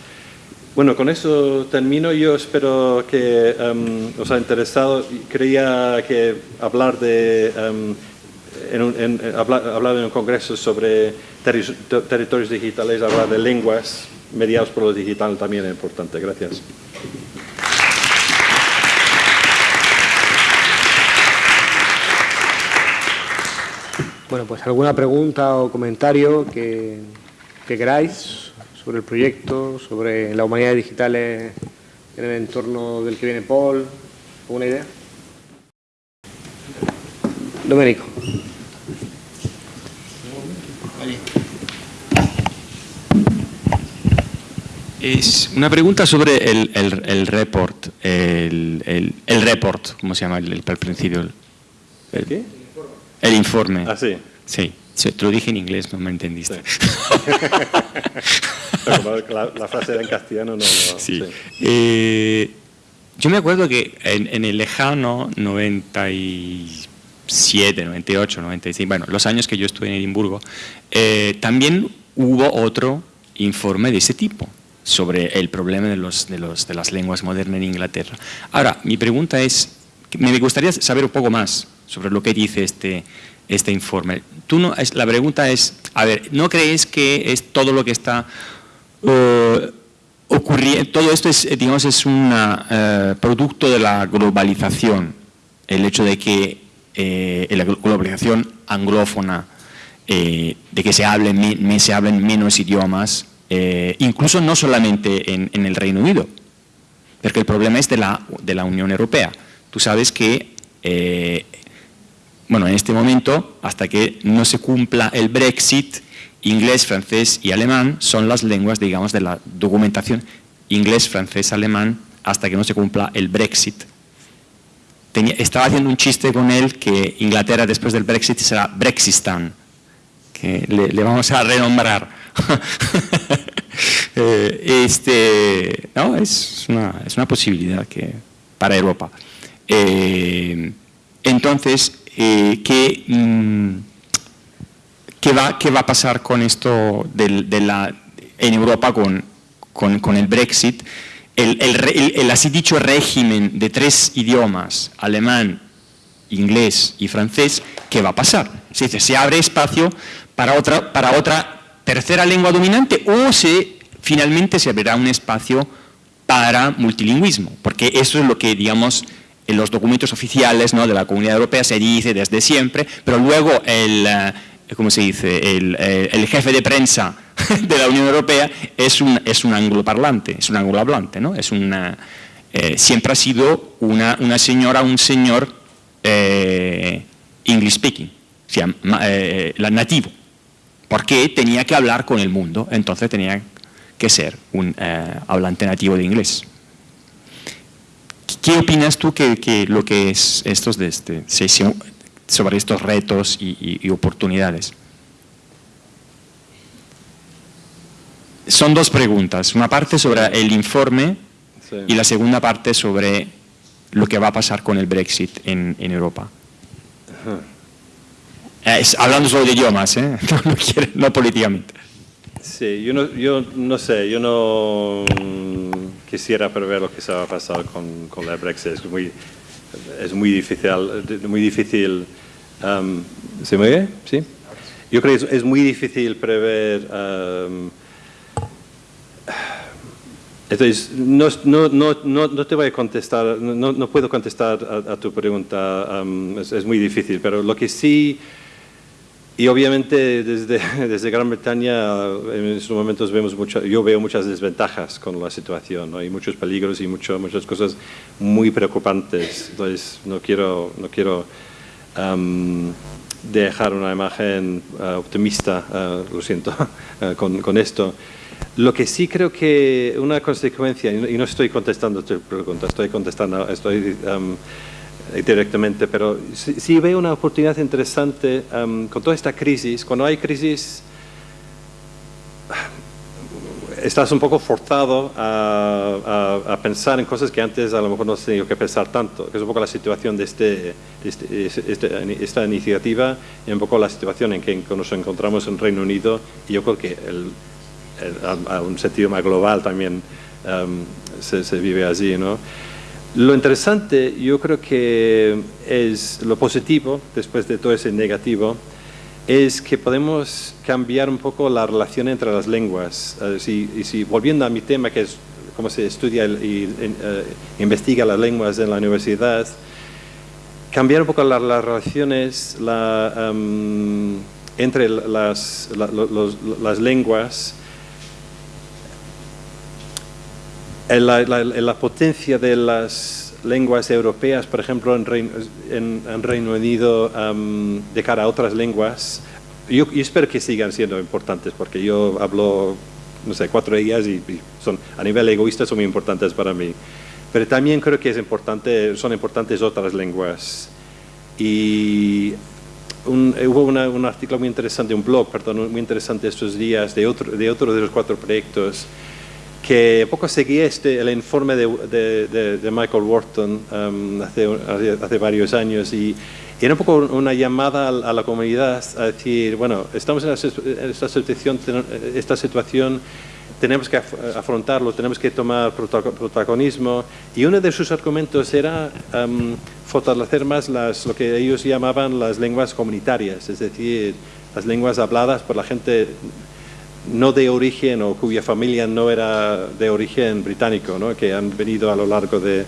Bueno, con eso termino. Yo espero que um, os haya interesado. Creía que hablar de um, en un, hablar, en un congreso sobre territorios digitales, hablar de lenguas mediados por lo digital también es importante. Gracias. Bueno, pues alguna pregunta o comentario que queráis sobre el proyecto, sobre la humanidad digital en el entorno del que viene Paul. ¿Alguna idea? Domenico. Es una pregunta sobre el, el, report, el, el, report, ¿cómo se llama el, el, principio? ¿El qué? El informe. Ah, sí. Sí. Te lo dije en inglés, no me entendiste. la, frase era en castellano, no. sí. Eh, yo me acuerdo que en, el lejano 97, 98, 96, bueno, los años que yo estuve en Edimburgo, eh, también hubo otro informe de ese tipo sobre el problema de, los, de, los, de las lenguas modernas en Inglaterra. Ahora, mi pregunta es, me gustaría saber un poco más sobre lo que dice este, este informe. Tú no, la pregunta es, a ver, ¿no crees que es todo lo que está uh, ocurriendo, todo esto es, digamos, es un uh, producto de la globalización, el hecho de que eh, la globalización anglófona, eh, de que se hablen, se hablen menos idiomas, eh, incluso no solamente en, en, el Reino Unido, porque el problema es de la, de la Unión Europea. Tú sabes que bueno, en este momento, hasta que no se cumpla el Brexit, inglés, francés y alemán son las lenguas, digamos, de la documentación inglés, francés, alemán, hasta que no se cumpla el Brexit. estaba haciendo un chiste con él que Inglaterra después del Brexit será Brexistan, que le, vamos a renombrar. Eh, este, no, es una, es una posibilidad que, para Europa. Eh, entonces, eh, ¿qué, mm, qué, va, ¿qué va a pasar con esto de, la, en Europa con, con, el Brexit? El, el, así dicho régimen de tres idiomas, alemán, inglés y francés, ¿qué va a pasar? Se dice, se abre espacio para otra, para otra tercera lengua dominante o se, finalmente se abrirá un espacio para multilingüismo, porque eso es lo que, digamos, en los documentos oficiales ¿no? de la Comunidad Europea se dice desde siempre, pero luego el, eh, ¿cómo se dice? Eh, el, jefe de prensa de la Unión Europea es un, es un angloparlante, es un anglohablante, ¿no? Es una, eh, siempre ha sido una, una señora, un señor English speaking, o sea, la nativo, porque tenía que hablar con el mundo, entonces tenía que ser un hablante nativo de inglés. ¿Qué opinas tú que, lo que es estos de este, sobre estos retos y, oportunidades? Son dos preguntas, una parte sobre el informe y la segunda parte sobre lo que va a pasar con el Brexit en, Europa. hablando solo de idiomas, ¿eh? no, políticamente. Sí, yo no, yo no sé, yo no quisiera prever lo que se va a pasar con, con la Brexit. Es muy, es muy difícil. Muy difícil um, ¿Se me oye? ¿Sí? Yo creo que es, muy difícil prever... Um, entonces, no, no, no, no, te voy a contestar, no, puedo contestar a, tu pregunta, um, es, es, muy difícil, pero lo que sí y obviamente desde, desde Gran Bretaña en estos momentos vemos mucho, yo veo muchas desventajas con la situación, ¿no? hay muchos peligros y mucho, muchas cosas muy preocupantes, entonces no quiero, no quiero dejar una imagen optimista, lo siento, con, con, esto. Lo que sí creo que una consecuencia, y no estoy contestando tu pregunta, estoy contestando, estoy directamente, pero sí, veo una oportunidad interesante con toda esta crisis. Cuando hay crisis, estás un poco forzado a, pensar en cosas que antes a lo mejor no has tenido que pensar tanto, que es un poco la situación de, este, este, este esta iniciativa y un poco la situación en que nos encontramos en Reino Unido y yo creo que a, un sentido más global también se, se, vive allí. ¿no? Lo interesante, yo creo que es lo positivo, después de todo ese negativo, es que podemos cambiar un poco la relación entre las lenguas. Y si, volviendo a mi tema, que es cómo se estudia y eh, investiga las lenguas en la universidad, cambiar un poco las relaciones em, entre las lenguas, la, potencia de las lenguas europeas, por ejemplo, en Reino, Unido, de cara a otras lenguas, yo, espero que sigan siendo importantes, porque yo hablo, no sé, cuatro de ellas y, son, a nivel egoísta son muy importantes para mí. Pero también creo que es importante, son importantes otras lenguas. Y hubo un artículo muy interesante, un blog, perdón, muy interesante estos días de otro de, otro de los cuatro proyectos que poco seguí este, el informe de, de, Michael Wharton um, hace, hace, varios años y, era un poco una llamada a, la comunidad a decir, bueno, estamos en, esta, situación, esta situación, tenemos que afrontarlo, tenemos que tomar protagonismo y uno de sus argumentos era um, fortalecer más las, lo que ellos llamaban las lenguas comunitarias, es decir, las lenguas habladas por la gente no de origen o cuya familia no era de origen británico, ¿no? que han venido a lo largo de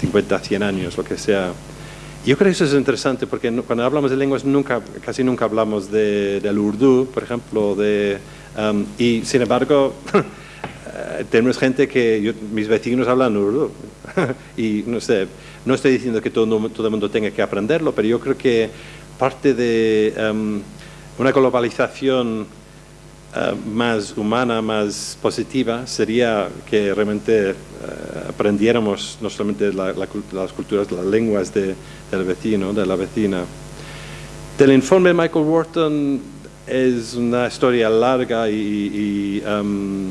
50, 100 años, lo que sea. Yo creo que eso es interesante porque cuando hablamos de lenguas nunca, casi nunca hablamos de, del urdu, por ejemplo, de, um, y sin embargo eh, tenemos gente que mis vecinos hablan urdu y no sé, no estoy diciendo que todo, todo el mundo tenga que aprenderlo, pero yo creo que parte de um, una globalización eh, más humana, más positiva, sería que realmente eh, aprendiéramos no solamente las culturas, las lenguas del vecino, de la vecina. Del informe de Michael Wharton es una historia larga y, y, um,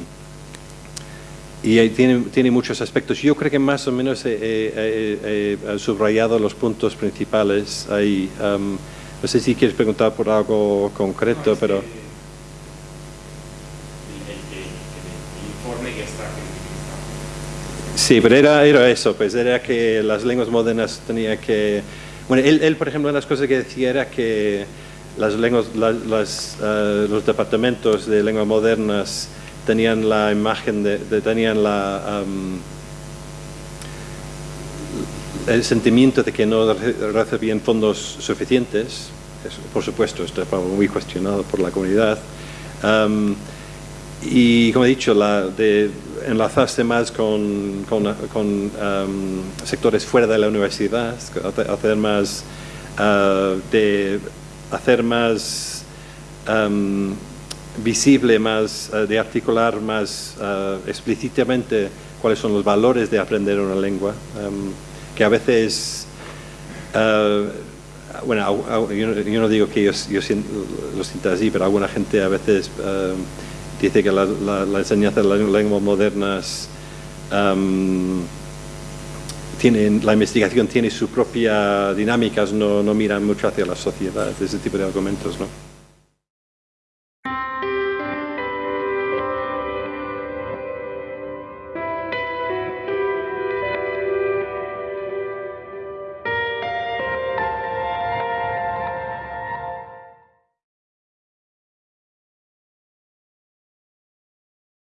tiene, tiene, muchos aspectos. Yo creo que más o menos he, subrayado los puntos principales ahí. Um, no sé si quieres preguntar por algo concreto, pero... Sí, pero era, era eso, pues era que las lenguas modernas tenían que... Bueno, él, él, por ejemplo, una de las cosas que decía era que las lenguas, las, eh, los departamentos de lenguas modernas tenían la imagen de, tenían la... el sentimiento de que no recibían fondos suficientes, por supuesto, esto fue muy cuestionado por la comunidad, y como he dicho, la de enlazarse más con, um, sectores fuera de la universidad, hacer más, uh, de hacer más um, visible, más, uh, de articular más uh, explícitamente cuáles son los valores de aprender una lengua, um, que a veces, bueno, yo, no digo que yo, yo lo sienta así, pero alguna gente a veces dice que la, la, enseñanza de las lenguas modernas tiene, la investigación tiene sus propias dinámicas, no, no miran mucho hacia la sociedad, ese tipo de argumentos. ¿no?